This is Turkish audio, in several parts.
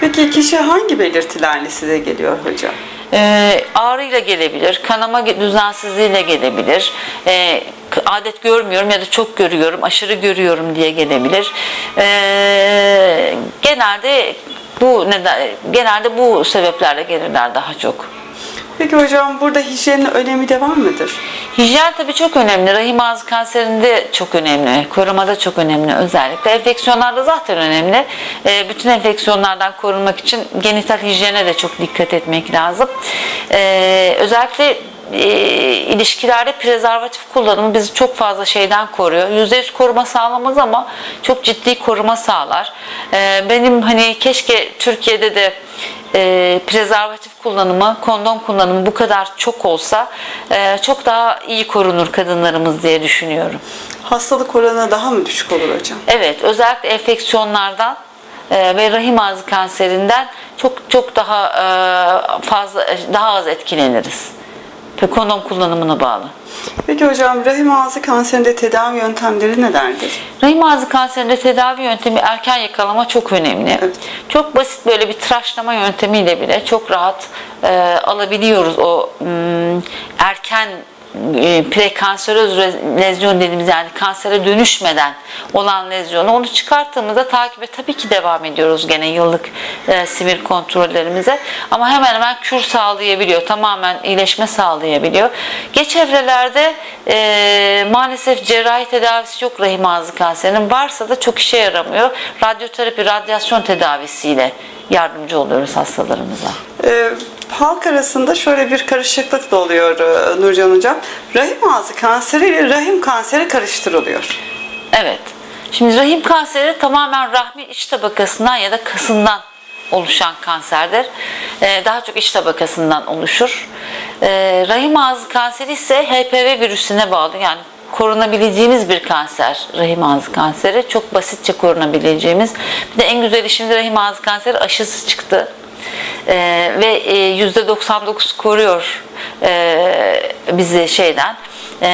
Peki kişi hangi belirtilerle size geliyor hocam? Ee, ağrıyla gelebilir, kanama düzensizliğiyle gelebilir, ee, adet görmüyorum ya da çok görüyorum, aşırı görüyorum diye gelebilir. Ee, genelde bu neden, genelde bu sebeplerle gelirler daha çok. Peki hocam burada hijyenin önemi de var mıdır? Hijyen tabii çok önemli. Rahim ağzı kanserinde çok önemli. Korumada çok önemli özellikle. Enfeksiyonlarda zaten önemli. Ee, bütün enfeksiyonlardan korunmak için genital hijyene de çok dikkat etmek lazım. Ee, özellikle e, ilişkilerde prezervatif kullanımı bizi çok fazla şeyden koruyor. %100 koruma sağlamaz ama çok ciddi koruma sağlar. Ee, benim hani keşke Türkiye'de de e, prezervatif kullanımı, kondom kullanımı bu kadar çok olsa e, çok daha iyi korunur kadınlarımız diye düşünüyorum. Hastalık oranı daha mı düşük olur hocam? Evet, özellikle enfeksiyonlardan e, ve rahim ağzı kanserinden çok çok daha fazla daha az etkileniriz. Ve kondom kullanımına bağlı. Peki hocam rahim ağzı kanserinde tedavi yöntemleri nelerdir? Rahim ağzı kanserinde tedavi yöntemi erken yakalama çok önemli. Evet. Çok basit böyle bir tıraşlama yöntemiyle bile çok rahat e, alabiliyoruz o mm, erken e, prekanseröz re- lezyon dediğimiz yani kansere dönüşmeden olan lezyonu onu çıkarttığımızda takibe tabii ki devam ediyoruz gene yıllık e, simir kontrollerimize ama hemen hemen kür sağlayabiliyor tamamen iyileşme sağlayabiliyor. Geç evrelerde e, maalesef cerrahi tedavisi yok rahim ağzı kanserinin varsa da çok işe yaramıyor. Radyoterapi, radyasyon tedavisiyle yardımcı oluyoruz hastalarımıza. Ee, halk arasında şöyle bir karışıklık da oluyor e, Nurcan hocam. Rahim ağzı kanseri ile rahim kanseri karıştırılıyor. Evet. Şimdi rahim kanseri tamamen rahmin iç tabakasından ya da kasından oluşan kanserdir. Ee, daha çok iç tabakasından oluşur. Ee, rahim ağzı kanseri ise HPV virüsüne bağlı. Yani korunabileceğimiz bir kanser rahim ağzı kanseri. Çok basitçe korunabileceğimiz. Bir de en güzeli şimdi rahim ağzı kanseri aşısı çıktı. Ee, ve e, %99 koruyor e, bizi şeyden e,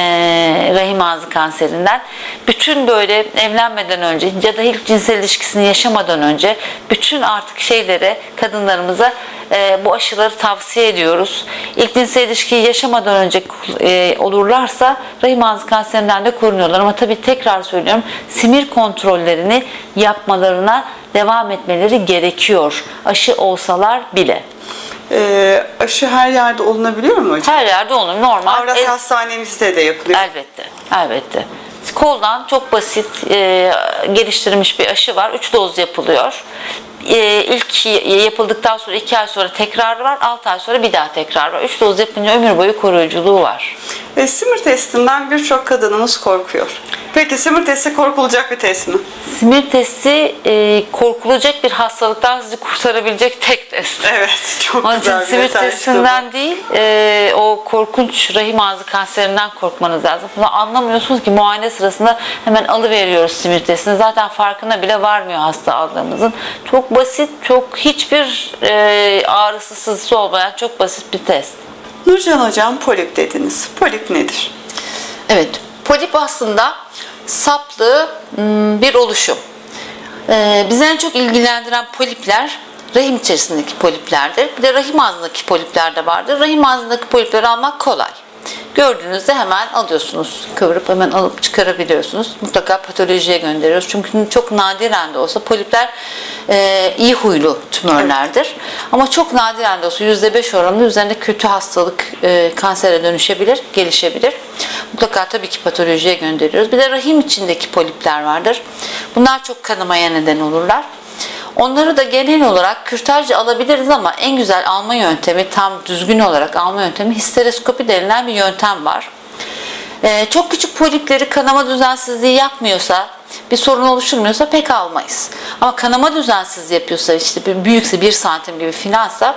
rahim ağzı kanserinden. Bütün böyle evlenmeden önce ya da ilk cinsel ilişkisini yaşamadan önce bütün artık şeylere kadınlarımıza e, bu aşıları tavsiye ediyoruz. İlk cinsel ilişkiyi yaşamadan önce olurlarsa rahim ağzı kanserinden de korunuyorlar. Ama tabii tekrar söylüyorum simir kontrollerini yapmalarına devam etmeleri gerekiyor. Aşı olsalar bile. Ee, aşı her yerde olunabiliyor mu hocam? Her yerde olur normal. Avrasya El- Hastanemizde de yapılıyor. Elbette, elbette. Koldan çok basit e, geliştirilmiş bir aşı var. 3 doz yapılıyor. E, ilk yapıldıktan sonra 2 ay sonra tekrar var. 6 ay sonra bir daha tekrar var. 3 doz yapınca ömür boyu koruyuculuğu var. E, simir testinden birçok kadınımız korkuyor. Peki simir testi korkulacak bir test mi? Simir testi e, korkulacak bir hastalıktan sizi kurtarabilecek tek test. Evet, çok Onun için güzel bir simir işte bu. testinden değil, e, o korkunç rahim ağzı kanserinden korkmanız lazım. Bunu anlamıyorsunuz ki muayene sırasında hemen alıveriyoruz simir testini. Zaten farkına bile varmıyor hasta aldığımızın. Çok basit, çok hiçbir e, ağrısı sızısı olmayan çok basit bir test. Nurcan hocam polip dediniz. Polip nedir? Evet, polip aslında saplı hmm, bir oluşum. Ee, bizi en çok ilgilendiren polipler rahim içerisindeki poliplerdir. Bir de rahim ağzındaki polipler de vardır. Rahim ağzındaki polipleri almak kolay. Gördüğünüzde hemen alıyorsunuz. Kıvırıp hemen alıp çıkarabiliyorsunuz. Mutlaka patolojiye gönderiyoruz. Çünkü çok nadiren de olsa polipler e, iyi huylu tümörlerdir. Ama çok nadiren de olsa %5 oranında üzerinde kötü hastalık e, kansere dönüşebilir, gelişebilir. Mutlaka tabii ki patolojiye gönderiyoruz. Bir de rahim içindeki polipler vardır. Bunlar çok kanamaya neden olurlar. Onları da genel olarak kürtajla alabiliriz ama en güzel alma yöntemi, tam düzgün olarak alma yöntemi histeroskopi denilen bir yöntem var. Ee, çok küçük polipleri kanama düzensizliği yapmıyorsa, bir sorun oluşturmuyorsa pek almayız. Ama kanama düzensizliği yapıyorsa, işte büyükse 1 santim gibi filansa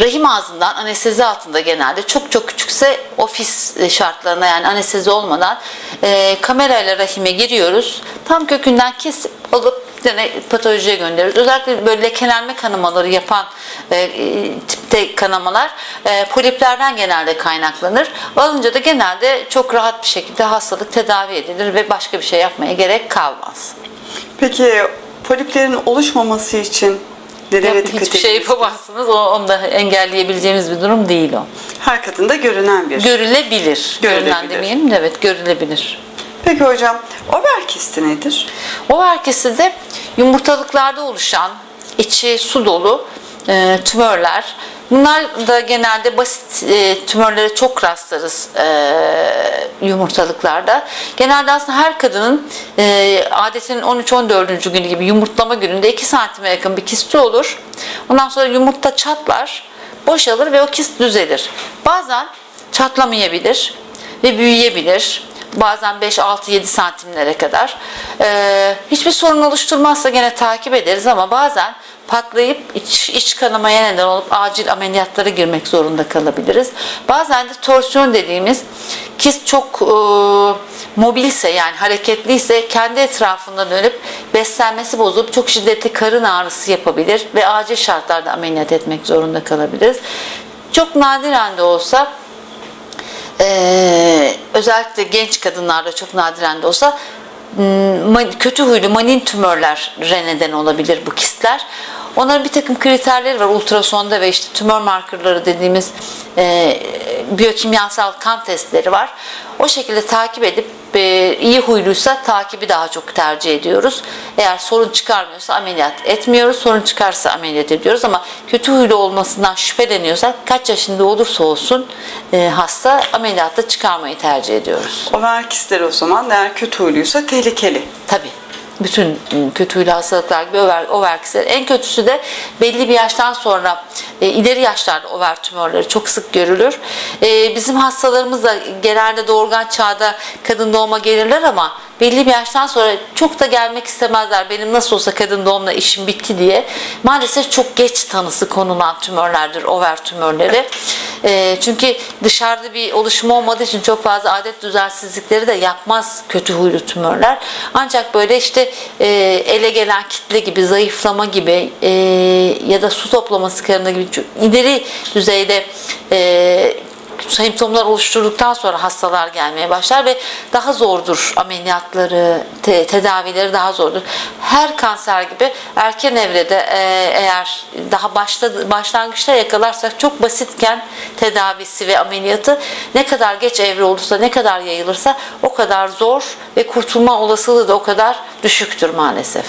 rahim ağzından anestezi altında genelde çok çok küçükse ofis şartlarına yani anestezi olmadan e, kamerayla rahime giriyoruz. Tam kökünden kesip alıp gene patolojiye gönderiyoruz. Özellikle böyle lekelenme kanamaları yapan e, e, tipte kanamalar e, poliplerden genelde kaynaklanır. Alınca da genelde çok rahat bir şekilde hastalık tedavi edilir ve başka bir şey yapmaya gerek kalmaz. Peki poliplerin oluşmaması için Nelere Yap- dikkat hiçbir şey yapamazsınız. O, onu da engelleyebileceğimiz bir durum değil o. Her kadında görünen bir. Görülebilir. Görülebilir. Görünen demeyelim de evet görülebilir. Peki hocam, over kisti nedir? Over kisti de yumurtalıklarda oluşan içi su dolu e, tümörler. Bunlar da genelde basit e, tümörlere çok rastlarız e, yumurtalıklarda. Genelde aslında her kadının e, adetinin 13-14. günü gibi yumurtlama gününde 2 santime yakın bir kisti olur. Ondan sonra yumurta çatlar, boşalır ve o kist düzelir. Bazen çatlamayabilir ve büyüyebilir. Bazen 5, 6, 7 santimlere kadar. Ee, hiçbir sorun oluşturmazsa gene takip ederiz ama bazen patlayıp iç, iç kanamaya neden olup acil ameliyatlara girmek zorunda kalabiliriz. Bazen de torsiyon dediğimiz kist çok e, mobilse yani hareketliyse kendi etrafında dönüp beslenmesi bozup çok şiddetli karın ağrısı yapabilir ve acil şartlarda ameliyat etmek zorunda kalabiliriz. Çok nadiren de olsa ee, özellikle genç kadınlarda çok nadiren de olsa kötü huylu manin tümörlere neden olabilir bu kistler. Onların bir takım kriterleri var ultrasonda ve işte tümör markerları dediğimiz e, biyokimyasal kan testleri var. O şekilde takip edip e, iyi huyluysa takibi daha çok tercih ediyoruz. Eğer sorun çıkarmıyorsa ameliyat etmiyoruz. Sorun çıkarsa ameliyat ediyoruz ama kötü huylu olmasından şüpheleniyorsak kaç yaşında olursa olsun e, hasta ameliyatta çıkarmayı tercih ediyoruz. Over kistleri o zaman eğer kötü huyluysa tehlikeli. Tabii. Bütün ım, kötü huylu hastalıklar gibi over, over kistleri. En kötüsü de belli bir yaştan sonra e, ileri yaşlarda over tümörleri çok sık görülür. E, bizim hastalarımız da genelde doğurgan çağda kadın doğuma gelirler ama belli bir yaştan sonra çok da gelmek istemezler. Benim nasıl olsa kadın doğumla işim bitti diye. Maalesef çok geç tanısı konulan tümörlerdir over tümörleri. E, çünkü dışarıda bir oluşum olmadığı için çok fazla adet düzensizlikleri de yapmaz kötü huylu tümörler. Ancak böyle işte e, ele gelen kitle gibi, zayıflama gibi e, ya da su toplama sıkarında gibi ileri düzeyde e, semptomlar oluşturduktan sonra hastalar gelmeye başlar ve daha zordur ameliyatları, te- tedavileri daha zordur. Her kanser gibi erken evrede e, eğer daha başta, başlangıçta yakalarsak çok basitken tedavisi ve ameliyatı ne kadar geç evre olursa, ne kadar yayılırsa o kadar zor ve kurtulma olasılığı da o kadar düşüktür maalesef.